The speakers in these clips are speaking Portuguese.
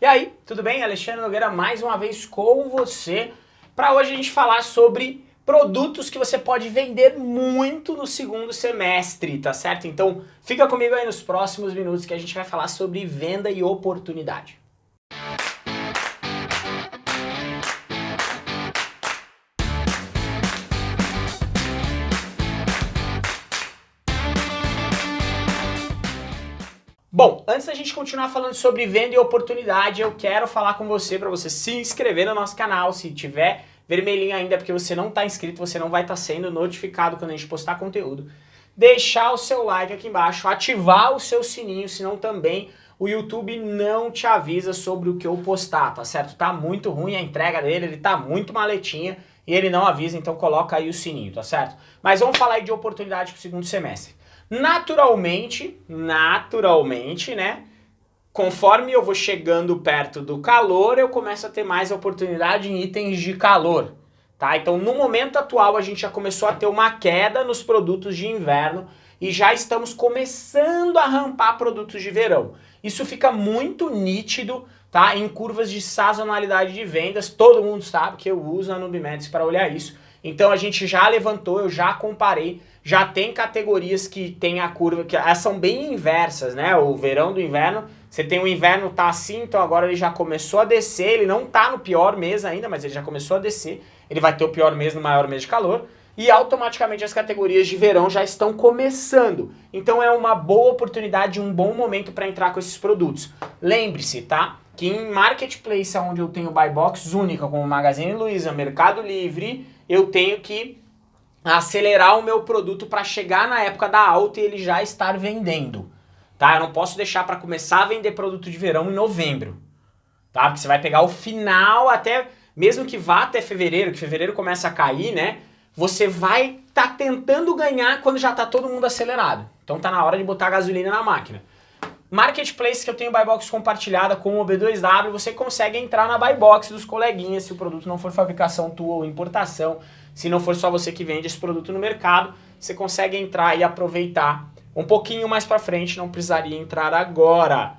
E aí, tudo bem? Alexandre Nogueira mais uma vez com você para hoje a gente falar sobre produtos que você pode vender muito no segundo semestre, tá certo? Então fica comigo aí nos próximos minutos que a gente vai falar sobre venda e oportunidade. Bom, antes da gente continuar falando sobre venda e oportunidade, eu quero falar com você para você se inscrever no nosso canal. Se tiver vermelhinho ainda porque você não está inscrito, você não vai estar tá sendo notificado quando a gente postar conteúdo. Deixar o seu like aqui embaixo, ativar o seu sininho, senão também o YouTube não te avisa sobre o que eu postar, tá certo? Tá muito ruim a entrega dele, ele tá muito maletinha e ele não avisa, então coloca aí o sininho, tá certo? Mas vamos falar aí de oportunidade para o segundo semestre. Naturalmente, naturalmente, né? Conforme eu vou chegando perto do calor, eu começo a ter mais oportunidade em itens de calor. Tá? Então, no momento atual, a gente já começou a ter uma queda nos produtos de inverno e já estamos começando a rampar produtos de verão. Isso fica muito nítido tá? em curvas de sazonalidade de vendas. Todo mundo sabe que eu uso a Nubimetrics para olhar isso. Então, a gente já levantou, eu já comparei já tem categorias que tem a curva, que elas são bem inversas, né? O verão do inverno, você tem o inverno tá assim, então agora ele já começou a descer, ele não tá no pior mês ainda, mas ele já começou a descer, ele vai ter o pior mês no maior mês de calor, e automaticamente as categorias de verão já estão começando. Então é uma boa oportunidade, um bom momento para entrar com esses produtos. Lembre-se, tá? Que em marketplace onde eu tenho buy box única, como Magazine Luiza, Mercado Livre, eu tenho que acelerar o meu produto para chegar na época da alta e ele já estar vendendo. Tá? Eu não posso deixar para começar a vender produto de verão em novembro. Tá? Porque você vai pegar o final até, mesmo que vá até fevereiro, que fevereiro começa a cair, né? Você vai estar tá tentando ganhar quando já está todo mundo acelerado. Então tá na hora de botar gasolina na máquina. Marketplace que eu tenho buy box compartilhada com o B2W, você consegue entrar na buy box dos coleguinhas se o produto não for fabricação tua ou importação. Se não for só você que vende esse produto no mercado, você consegue entrar e aproveitar um pouquinho mais para frente, não precisaria entrar agora,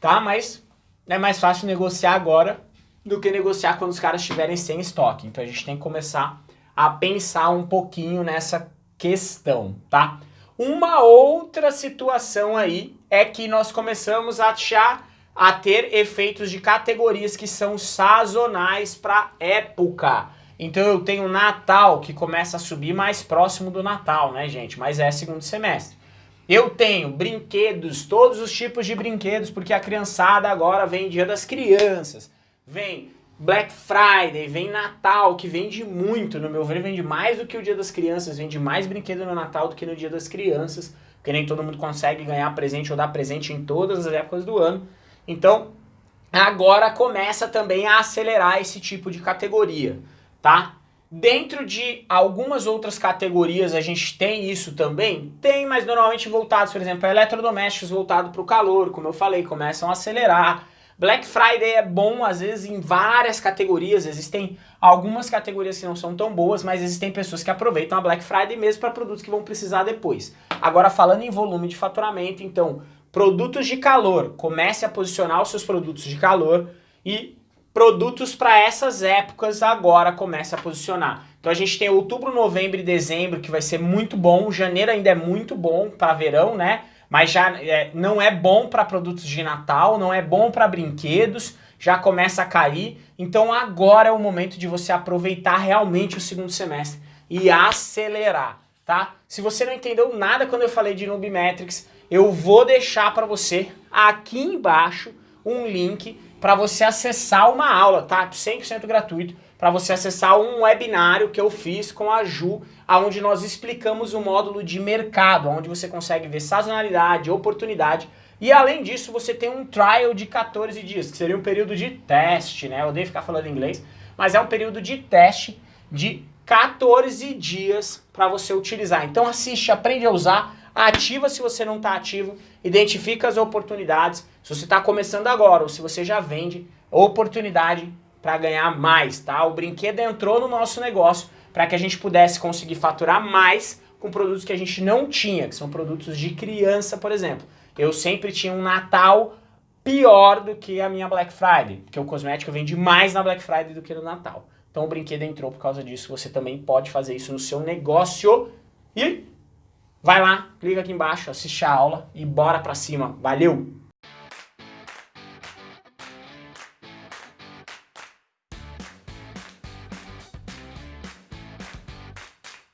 tá? Mas é mais fácil negociar agora do que negociar quando os caras estiverem sem estoque. Então a gente tem que começar a pensar um pouquinho nessa questão, tá? Uma outra situação aí é que nós começamos a achar a ter efeitos de categorias que são sazonais para época. Então eu tenho Natal que começa a subir mais próximo do Natal, né, gente? Mas é segundo semestre. Eu tenho brinquedos, todos os tipos de brinquedos, porque a criançada agora vem Dia das Crianças, vem Black Friday, vem Natal, que vende muito, no meu ver, vende mais do que o Dia das Crianças, vende mais brinquedo no Natal do que no Dia das Crianças, porque nem todo mundo consegue ganhar presente ou dar presente em todas as épocas do ano. Então, agora começa também a acelerar esse tipo de categoria tá? Dentro de algumas outras categorias a gente tem isso também? Tem, mas normalmente voltados, por exemplo, eletrodomésticos voltados para o calor, como eu falei, começam a acelerar. Black Friday é bom, às vezes, em várias categorias. Existem algumas categorias que não são tão boas, mas existem pessoas que aproveitam a Black Friday mesmo para produtos que vão precisar depois. Agora, falando em volume de faturamento, então, produtos de calor, comece a posicionar os seus produtos de calor e produtos para essas épocas agora começa a posicionar. Então a gente tem outubro, novembro e dezembro que vai ser muito bom, janeiro ainda é muito bom para verão, né? Mas já é, não é bom para produtos de Natal, não é bom para brinquedos, já começa a cair. Então agora é o momento de você aproveitar realmente o segundo semestre e acelerar, tá? Se você não entendeu nada quando eu falei de Nubimetrics, eu vou deixar para você aqui embaixo um link para você acessar uma aula, tá? 100% gratuito, para você acessar um webinário que eu fiz com a Ju, onde nós explicamos o módulo de mercado, onde você consegue ver sazonalidade, oportunidade, e além disso você tem um trial de 14 dias, que seria um período de teste, né? Eu odeio ficar falando inglês, mas é um período de teste de 14 dias para você utilizar. Então assiste, aprende a usar, ativa se você não está ativo, identifica as oportunidades, se você está começando agora ou se você já vende, oportunidade para ganhar mais, tá? O brinquedo entrou no nosso negócio para que a gente pudesse conseguir faturar mais com produtos que a gente não tinha, que são produtos de criança, por exemplo. Eu sempre tinha um Natal pior do que a minha Black Friday, porque o cosmético vende mais na Black Friday do que no Natal. Então o brinquedo entrou por causa disso, você também pode fazer isso no seu negócio. E vai lá, clica aqui embaixo, assiste a aula e bora pra cima. Valeu!